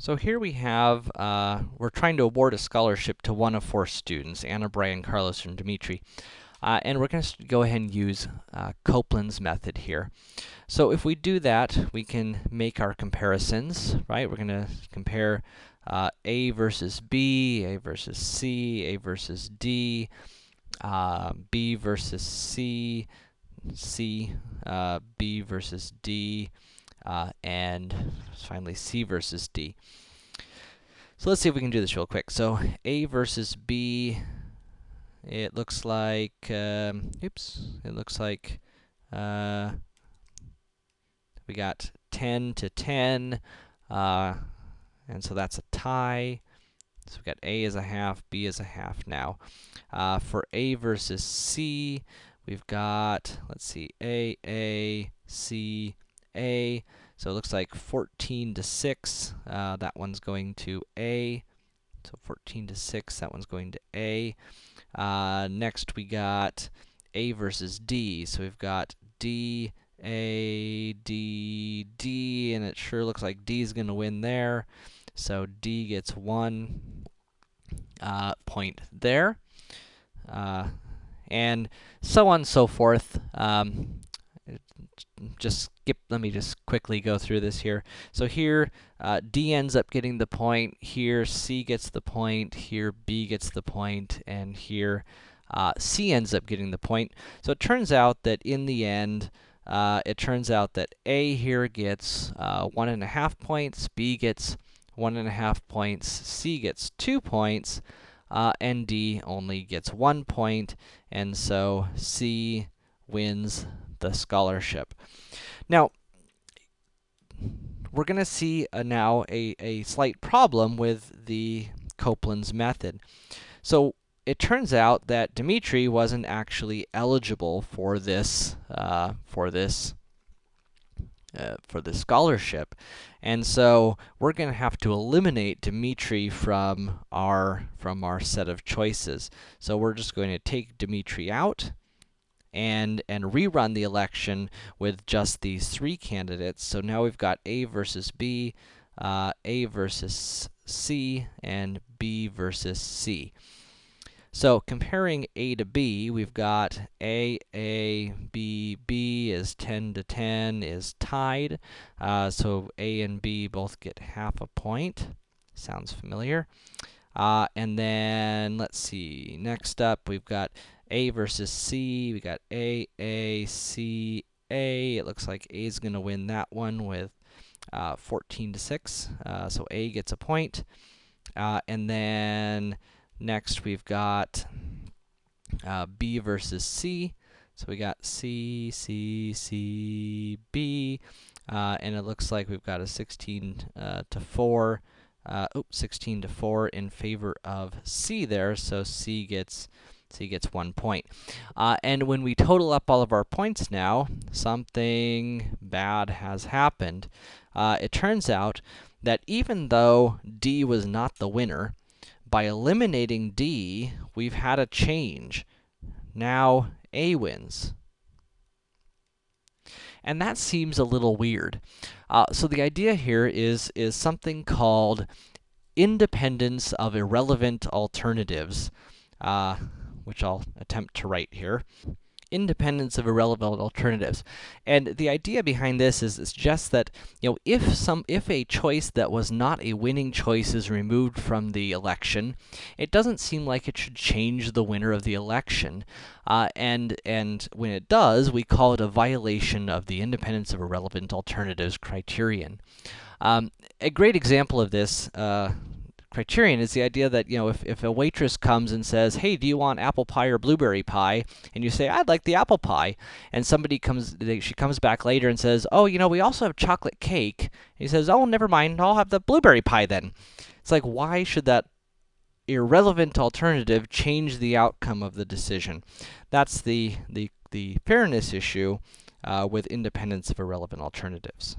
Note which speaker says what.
Speaker 1: So here we have, uh, we're trying to award a scholarship to one of four students, Anna, Brian, Carlos, and Dimitri. Uh, and we're going to go ahead and use uh, Copeland's method here. So if we do that, we can make our comparisons, right? We're going to compare uh, A versus B, A versus C, A versus D, uh, B versus C, C, uh, B versus D, uh, and finally C versus D. So let's see if we can do this real quick. So A versus B, it looks like, um, oops, it looks like uh, we got 10 to 10, uh, and so that's a tie. So we've got A as a half, B as a half now. Uh, for A versus C, we've got, let's see, A, A, C, a. So it looks like 14 to 6, uh, that one's going to A. So 14 to 6, that one's going to A. Uh, next we got A versus D. So we've got D, A, D, D, and it sure looks like D is going to win there. So D gets one uh, point there. Uh, and so on and so forth. Um, just skip, let me just quickly go through this here. So here, uh, D ends up getting the point, here C gets the point, here B gets the point, and here uh, C ends up getting the point. So it turns out that in the end, uh, it turns out that A here gets uh, one and a half points, B gets one and a half points, C gets two points, uh, and D only gets one point, and so C wins the scholarship. Now, we're going to see uh, now a, a slight problem with the Copeland's method. So, it turns out that Dimitri wasn't actually eligible for this, uh, for this, uh, for the scholarship. And so, we're going to have to eliminate Dimitri from our, from our set of choices. So, we're just going to take Dimitri out, and, and rerun the election with just these three candidates. So now we've got A versus B, uh, A versus C, and B versus C. So comparing A to B, we've got A, A, B, B is 10 to 10 is tied. Uh, so A and B both get half a point. Sounds familiar. Uh, and then, let's see, next up we've got a versus C. We got A, A, C, A. It looks like A is going to win that one with uh, 14 to 6. Uh, so A gets a point. Uh, and then next we've got uh, B versus C. So we got C, C, C, B. Uh, and it looks like we've got a 16 uh, to 4. Uh, oops, 16 to 4 in favor of C there. So C gets he gets one point. Uh, and when we total up all of our points now, something bad has happened. Uh, it turns out that even though D was not the winner, by eliminating D, we've had a change. Now A wins. And that seems a little weird. Uh, so the idea here is, is something called independence of irrelevant alternatives. Uh, which I'll attempt to write here. Independence of irrelevant alternatives. And the idea behind this is, it's just that, you know, if some, if a choice that was not a winning choice is removed from the election, it doesn't seem like it should change the winner of the election. Uh, and, and when it does, we call it a violation of the independence of irrelevant alternatives criterion. Um, a great example of this, uh, criterion is the idea that, you know, if, if a waitress comes and says, hey, do you want apple pie or blueberry pie? And you say, I'd like the apple pie. And somebody comes, they, she comes back later and says, oh, you know, we also have chocolate cake. And he says, oh, never mind, I'll have the blueberry pie then. It's like, why should that irrelevant alternative change the outcome of the decision? That's the, the, the fairness issue uh, with independence of irrelevant alternatives.